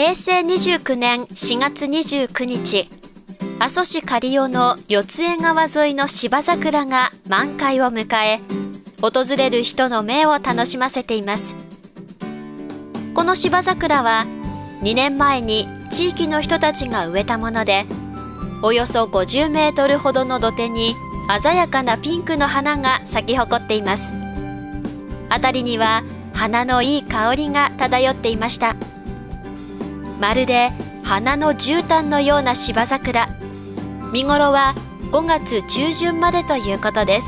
平成29年4月29日、阿蘇市刈尾の四江川沿いの芝桜が満開を迎え、訪れる人の目を楽しませています。この芝桜は2年前に地域の人たちが植えたもので、およそ50メートルほどの土手に鮮やかなピンクの花が咲き誇っています。辺りには花のいい香りが漂っていました。まるで花の絨毯のような芝桜。見頃は5月中旬までということです。